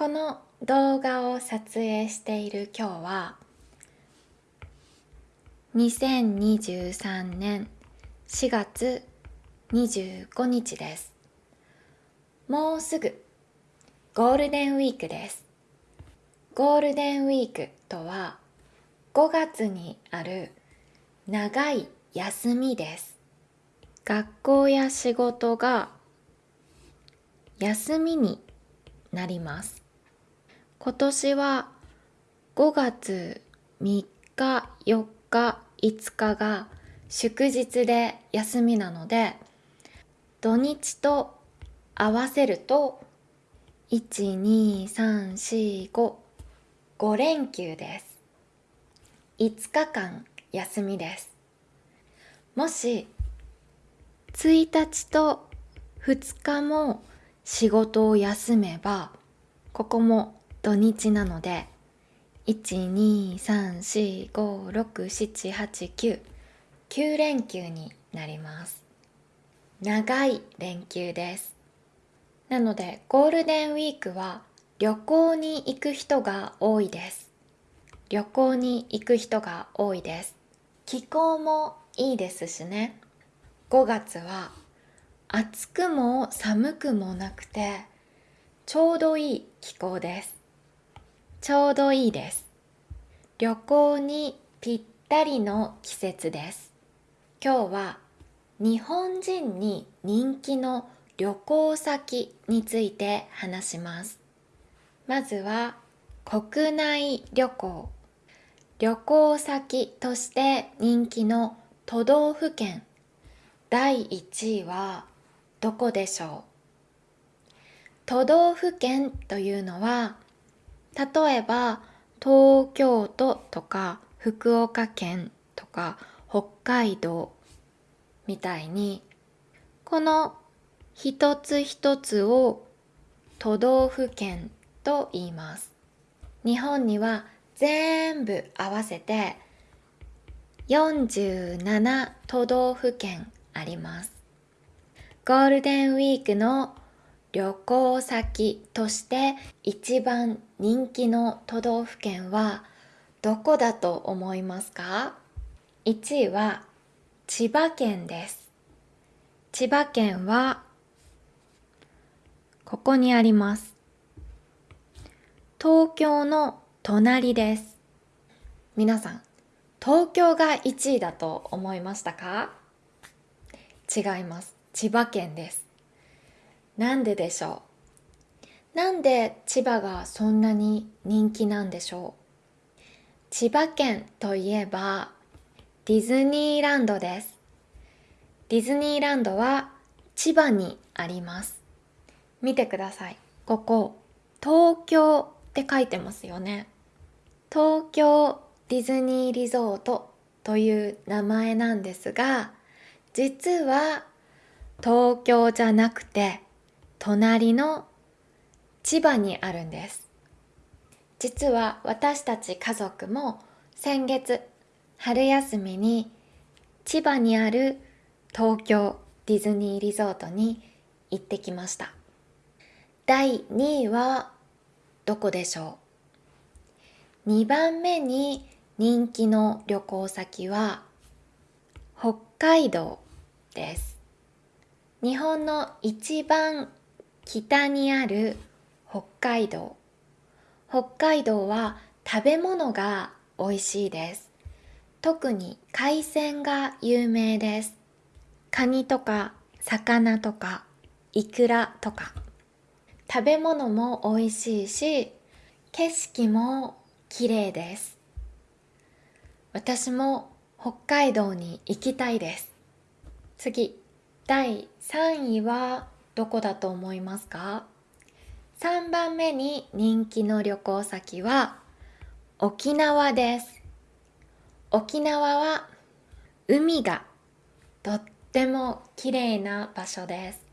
この動画を撮影している今日は2023年4月25日です。もうすぐゴールデンウィークです。ゴールデンウィークとは5月にある長い休みです。学校や仕事が休みになります。今年は5月3日4日5日が祝日で休みなので土日と合わせると12345 5連休です。5日間休みです。もし1日と2日も仕事を休めばここも土日なので123456789 9連休になります。長い連休です。なのでゴールデンウィークは旅行に行く人が多いです。旅行に行く人が多いです。気候もいいですしね。5月は暑くも寒くもなくてちょうどいい気候です。ちょうどいいです。旅行にぴったりの季節です。今日は日本人に人気の旅行先について話します。まずは国内旅行。旅行先として人気の都道府県。第1位はどこでしょう？都道府県というのは例えば東京都とか福岡県とか北海道みたいにこの一つ一つを都道府県と言います。日本には全部合わせて47都道府県あります。ゴールデンウィークの旅行先として一番人気の都道府県はどこだと思いますか ?1 位は千葉県です。千葉県はここにあります。東京の隣です。皆さん、東京が1位だと思いましたか？違います。千葉県です。なんででしょう？なんで千葉がそんなに人気なんでしょう？千葉県といえばディズニーランドです。ディズニーランドは千葉にあります。見てください。ここ、東京って書いてますよね。東京ディズニーリゾートという名前なんですが、実は東京じゃなくて隣の千葉にあるんです。実は私たち家族も先月春休みに千葉にある東京ディズニーリゾートに行ってきました。第2位はどこでしょう？2番目に人気の旅行先は北海道です。日本の一番北にある北海道。北海道は食べ物が美味しいです。特に海鮮が有名です。カニとか魚とかイクラとか。食べ物も美味しいし景色も綺麗です。私も北海道に行きたいです。次第3位はどこだと思いますか？3番目に人気の旅行先は沖縄です。沖縄は海がとっても綺麗な場所です。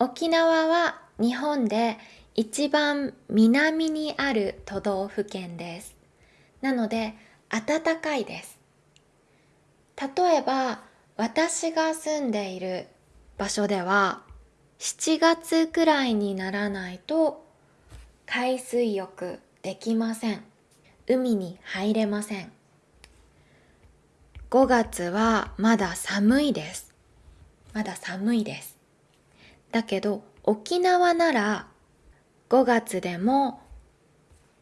沖縄は日本で一番南にある都道府県です。なので暖かいです。例えば私が住んでいる場所では7月くらいにならないと海水浴できません。海に入れません。5月はまだ寒いです。まだ寒いです。だけど沖縄なら5月でも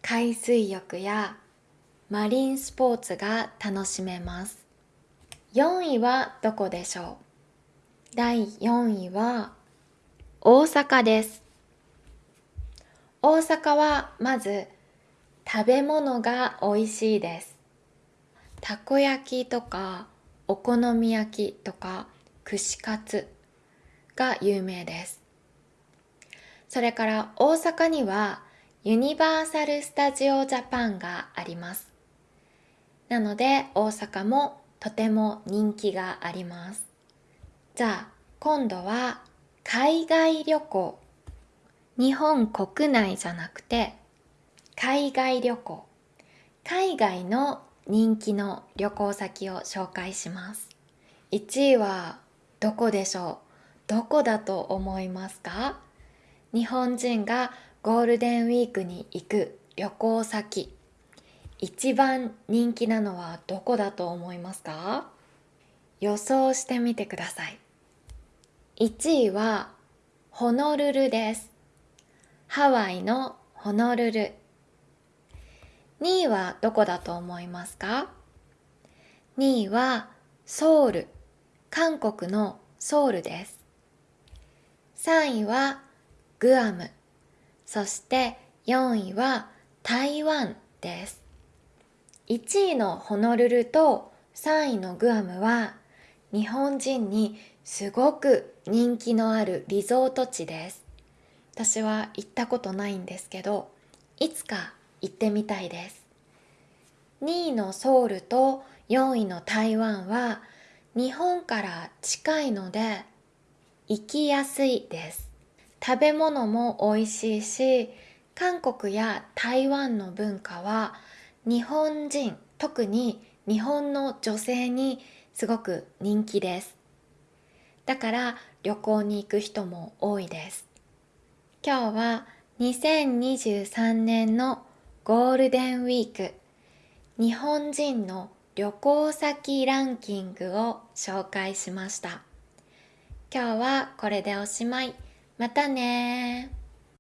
海水浴やマリンスポーツが楽しめます。4位はどこでしょう？第4位は大阪です。大阪はまず食べ物が美味しいです。たこ焼きとかお好み焼きとか串カツが有名です。それから大阪にはユニバーサル・スタジオ・ジャパンがあります。なので大阪もとても人気があります。じゃあ今度は海外旅行。日本国内じゃなくて海外旅行。海外の人気の旅行先を紹介します。1位はどこでしょう？どこだと思いますか？日本人がゴールデンウィークに行く旅行先。一番人気なのはどこだと思いますか？予想してみてください。1位はホノルルです。ハワイのホノルル。2位はどこだと思いますか？2位はソウル。韓国のソウルです。3位はグアム。そして4位は台湾です。1位のホノルルと3位のグアムは日本人にすごく人気のあるリゾート地です。私は行ったことないんですけどいつか行ってみたいです。2位のソウルと4位の台湾は日本から近いので行きやすいです。食べ物も美味しいし韓国や台湾の文化は日本人特に日本の女性にすごく人気です。だから旅行に行く人も多いです。今日は2023年のゴールデンウィーク。日本人の旅行先ランキングを紹介しました。今日はこれでおしまい。またね